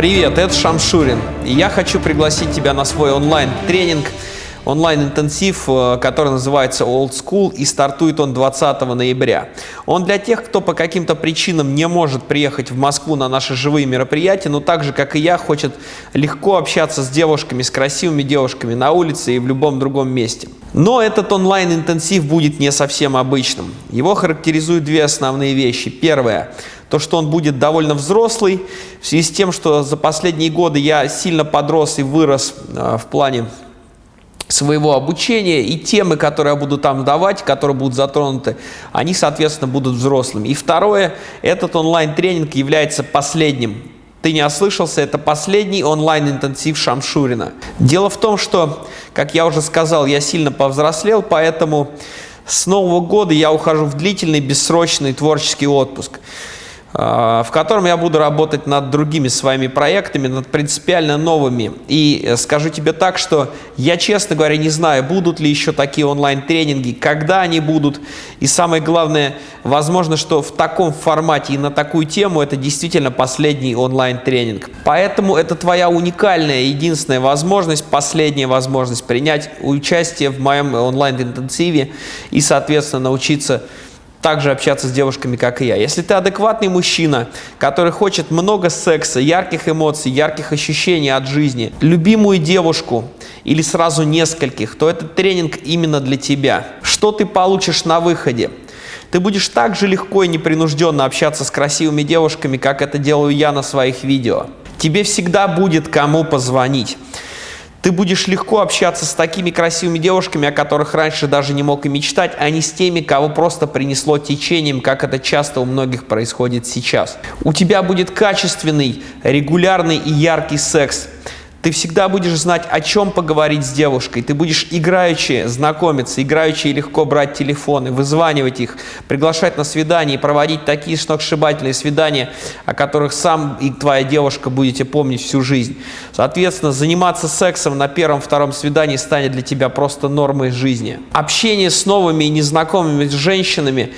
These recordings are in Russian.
Привет, это Шамшурин. Я хочу пригласить тебя на свой онлайн-тренинг, онлайн-интенсив, э, который называется Old School, и стартует он 20 ноября. Он для тех, кто по каким-то причинам не может приехать в Москву на наши живые мероприятия, но так же, как и я, хочет легко общаться с девушками, с красивыми девушками на улице и в любом другом месте. Но этот онлайн-интенсив будет не совсем обычным. Его характеризуют две основные вещи. Первое – то, что он будет довольно взрослый, в связи с тем, что за последние годы я сильно подрос и вырос э, в плане своего обучения, и темы, которые я буду там давать, которые будут затронуты, они, соответственно, будут взрослыми. И второе, этот онлайн-тренинг является последним. Ты не ослышался, это последний онлайн-интенсив Шамшурина. Дело в том, что, как я уже сказал, я сильно повзрослел, поэтому с Нового года я ухожу в длительный, бессрочный творческий отпуск. А, в котором я буду работать над другими своими проектами, над принципиально новыми. И э, скажу тебе так, что я, честно говоря, не знаю, будут ли еще такие онлайн-тренинги, когда они будут. И самое главное, возможно, что в таком формате и на такую тему это действительно последний онлайн-тренинг. Поэтому это твоя уникальная, единственная возможность, последняя возможность принять участие в моем онлайн-интенсиве и, соответственно, научиться также общаться с девушками, как и я. Если ты адекватный мужчина, который хочет много секса, ярких эмоций, ярких ощущений от жизни, любимую девушку или сразу нескольких, то этот тренинг именно для тебя. Что ты получишь на выходе? Ты будешь так же легко и непринужденно общаться с красивыми девушками, как это делаю я на своих видео. Тебе всегда будет кому позвонить. Ты будешь легко общаться с такими красивыми девушками, о которых раньше даже не мог и мечтать, а не с теми, кого просто принесло течением, как это часто у многих происходит сейчас. У тебя будет качественный, регулярный и яркий секс – ты всегда будешь знать, о чем поговорить с девушкой. Ты будешь играючи знакомиться, играючи легко брать телефоны, вызванивать их, приглашать на свидание и проводить такие сногсшибательные свидания, о которых сам и твоя девушка будете помнить всю жизнь. Соответственно, заниматься сексом на первом-втором свидании станет для тебя просто нормой жизни. Общение с новыми и незнакомыми женщинами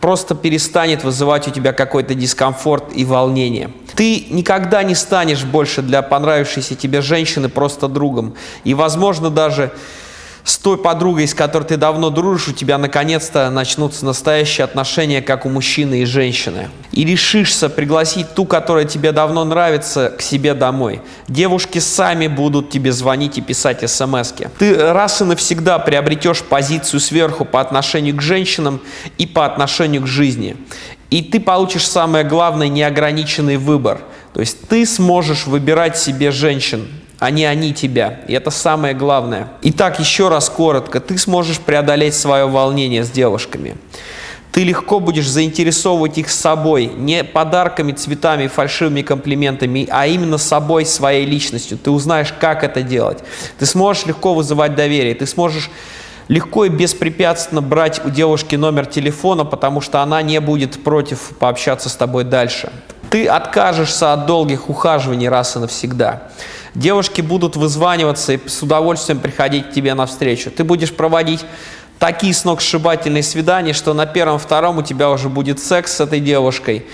просто перестанет вызывать у тебя какой-то дискомфорт и волнение. Ты никогда не станешь больше для понравившейся тебе женщины просто другом. И, возможно, даже с той подругой, с которой ты давно дружишь, у тебя наконец-то начнутся настоящие отношения, как у мужчины и женщины. И решишься пригласить ту, которая тебе давно нравится, к себе домой. Девушки сами будут тебе звонить и писать смс -ки. Ты раз и навсегда приобретешь позицию сверху по отношению к женщинам и по отношению к жизни. И ты получишь самое главное неограниченный выбор. То есть ты сможешь выбирать себе женщин, а не они тебя. И это самое главное. Итак, еще раз коротко. Ты сможешь преодолеть свое волнение с девушками. Ты легко будешь заинтересовывать их собой, не подарками, цветами, фальшивыми комплиментами, а именно собой, своей личностью. Ты узнаешь, как это делать. Ты сможешь легко вызывать доверие. Ты сможешь легко и беспрепятственно брать у девушки номер телефона, потому что она не будет против пообщаться с тобой дальше. Ты откажешься от долгих ухаживаний раз и навсегда. Девушки будут вызваниваться и с удовольствием приходить к тебе навстречу. Ты будешь проводить такие сногсшибательные свидания, что на первом-втором у тебя уже будет секс с этой девушкой.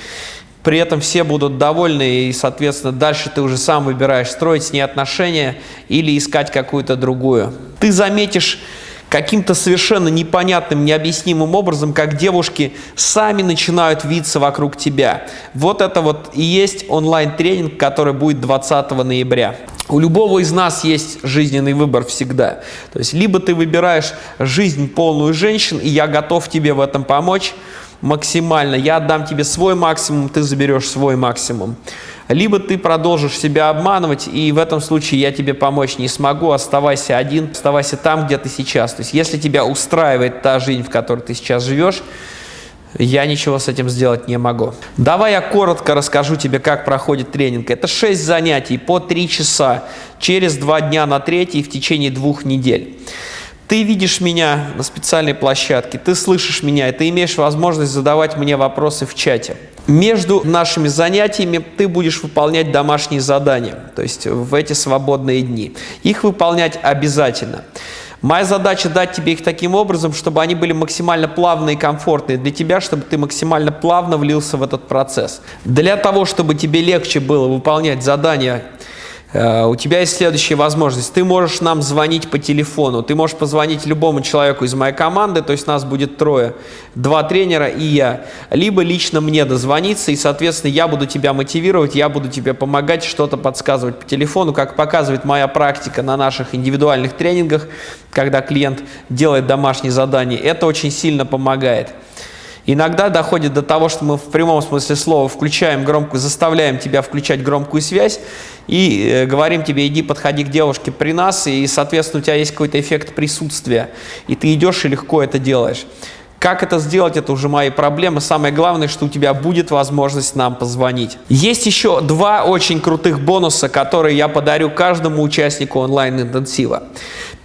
При этом все будут довольны, и, соответственно, дальше ты уже сам выбираешь, строить с ней отношения или искать какую-то другую. Ты заметишь каким-то совершенно непонятным, необъяснимым образом, как девушки сами начинают виться вокруг тебя. Вот это вот и есть онлайн-тренинг, который будет 20 ноября. У любого из нас есть жизненный выбор всегда. То есть либо ты выбираешь жизнь полную женщин, и я готов тебе в этом помочь максимально. Я отдам тебе свой максимум, ты заберешь свой максимум либо ты продолжишь себя обманывать, и в этом случае я тебе помочь не смогу, оставайся один, оставайся там, где ты сейчас. То есть если тебя устраивает та жизнь, в которой ты сейчас живешь, я ничего с этим сделать не могу. Давай я коротко расскажу тебе, как проходит тренинг. Это 6 занятий по 3 часа через 2 дня на третий в течение двух недель. Ты видишь меня на специальной площадке, ты слышишь меня, и ты имеешь возможность задавать мне вопросы в чате. Между нашими занятиями ты будешь выполнять домашние задания, то есть в эти свободные дни. Их выполнять обязательно. Моя задача дать тебе их таким образом, чтобы они были максимально плавные и комфортные для тебя, чтобы ты максимально плавно влился в этот процесс. Для того, чтобы тебе легче было выполнять задания у тебя есть следующая возможность. Ты можешь нам звонить по телефону. Ты можешь позвонить любому человеку из моей команды, то есть нас будет трое, два тренера и я. Либо лично мне дозвониться, и, соответственно, я буду тебя мотивировать, я буду тебе помогать, что-то подсказывать по телефону, как показывает моя практика на наших индивидуальных тренингах, когда клиент делает домашние задания. Это очень сильно помогает. Иногда доходит до того, что мы в прямом смысле слова включаем громкую, заставляем тебя включать громкую связь и э, говорим тебе, иди подходи к девушке при нас, и, соответственно, у тебя есть какой-то эффект присутствия, и ты идешь и легко это делаешь. Как это сделать, это уже мои проблемы. Самое главное, что у тебя будет возможность нам позвонить. Есть еще два очень крутых бонуса, которые я подарю каждому участнику онлайн-интенсива.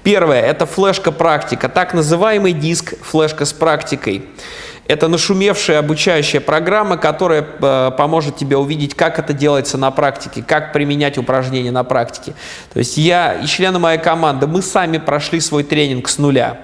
Первое – это флешка-практика, так называемый диск флешка с практикой. Это нашумевшая обучающая программа, которая э, поможет тебе увидеть, как это делается на практике, как применять упражнения на практике. То есть я и члены моей команды, мы сами прошли свой тренинг с нуля.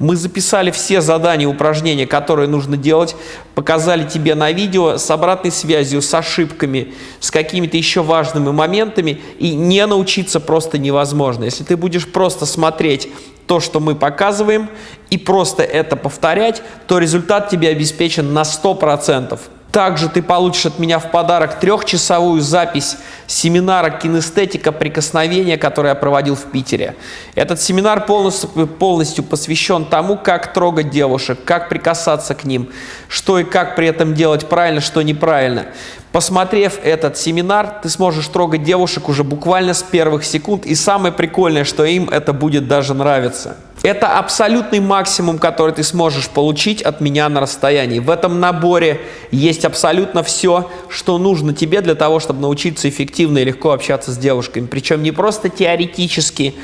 Мы записали все задания, упражнения, которые нужно делать, показали тебе на видео с обратной связью, с ошибками, с какими-то еще важными моментами, и не научиться просто невозможно. Если ты будешь просто смотреть то, что мы показываем, и просто это повторять, то результат тебе обеспечен на 100%. Также ты получишь от меня в подарок трехчасовую запись семинара «Кинестетика прикосновения», который я проводил в Питере. Этот семинар полностью, полностью посвящен тому, как трогать девушек, как прикасаться к ним, что и как при этом делать правильно, что неправильно. Посмотрев этот семинар, ты сможешь трогать девушек уже буквально с первых секунд. И самое прикольное, что им это будет даже нравиться. Это абсолютный максимум, который ты сможешь получить от меня на расстоянии. В этом наборе есть абсолютно все, что нужно тебе для того, чтобы научиться эффективно и легко общаться с девушками. Причем не просто теоретически,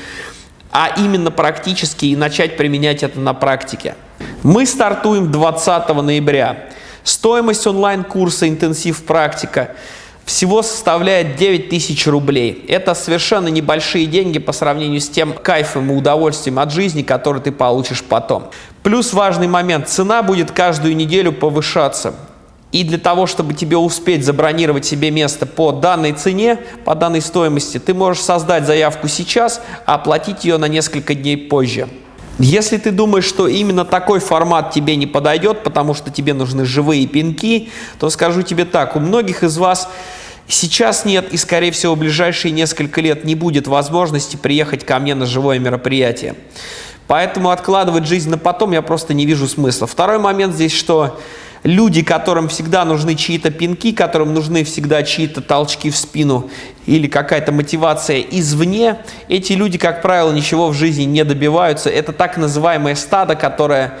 а именно практически и начать применять это на практике. Мы стартуем 20 ноября. Стоимость онлайн-курса «Интенсив практика» всего составляет 9 тысяч рублей. Это совершенно небольшие деньги по сравнению с тем кайфом и удовольствием от жизни, который ты получишь потом. Плюс важный момент, цена будет каждую неделю повышаться. И для того, чтобы тебе успеть забронировать себе место по данной цене, по данной стоимости, ты можешь создать заявку сейчас, а оплатить ее на несколько дней позже. Если ты думаешь, что именно такой формат тебе не подойдет, потому что тебе нужны живые пинки, то скажу тебе так, у многих из вас сейчас нет и, скорее всего, в ближайшие несколько лет не будет возможности приехать ко мне на живое мероприятие. Поэтому откладывать жизнь на потом я просто не вижу смысла. Второй момент здесь, что люди, которым всегда нужны чьи-то пинки, которым нужны всегда чьи-то толчки в спину или какая-то мотивация извне, эти люди, как правило, ничего в жизни не добиваются. Это так называемое стадо, которое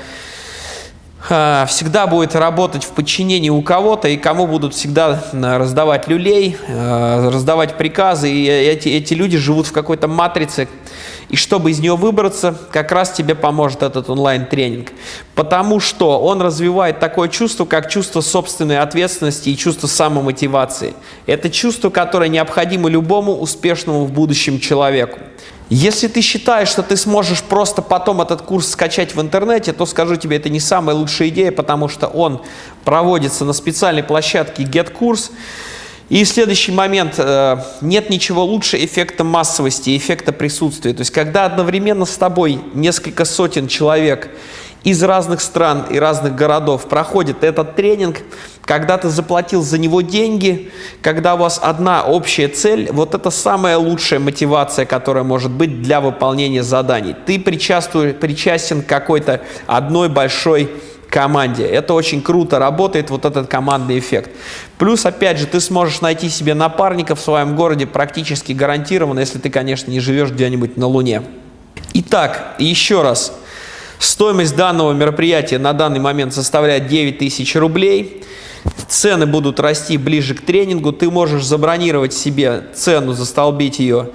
всегда будет работать в подчинении у кого-то, и кому будут всегда раздавать люлей, э, раздавать приказы, и эти, эти люди живут в какой-то матрице, и чтобы из нее выбраться, как раз тебе поможет этот онлайн-тренинг. Потому что он развивает такое чувство, как чувство собственной ответственности и чувство самомотивации. Это чувство, которое необходимо любому успешному в будущем человеку. Если ты считаешь, что ты сможешь просто потом этот курс скачать в интернете, то скажу тебе, это не самая лучшая идея, потому что он проводится на специальной площадке GetCourse. И следующий момент. Э, нет ничего лучше эффекта массовости, эффекта присутствия. То есть, когда одновременно с тобой несколько сотен человек из разных стран и разных городов проходит этот тренинг, когда ты заплатил за него деньги, когда у вас одна общая цель, вот это самая лучшая мотивация, которая может быть для выполнения заданий. Ты причастен какой-то одной большой команде. Это очень круто работает, вот этот командный эффект. Плюс, опять же, ты сможешь найти себе напарника в своем городе практически гарантированно, если ты, конечно, не живешь где-нибудь на Луне. Итак, еще раз. Стоимость данного мероприятия на данный момент составляет 9 тысяч рублей. Цены будут расти ближе к тренингу. Ты можешь забронировать себе цену, застолбить ее,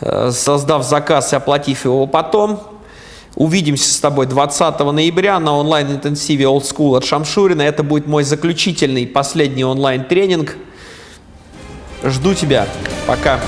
э, создав заказ и оплатив его потом. Увидимся с тобой 20 ноября на онлайн-интенсиве Old School от Шамшурина. Это будет мой заключительный, последний онлайн-тренинг. Жду тебя. Пока.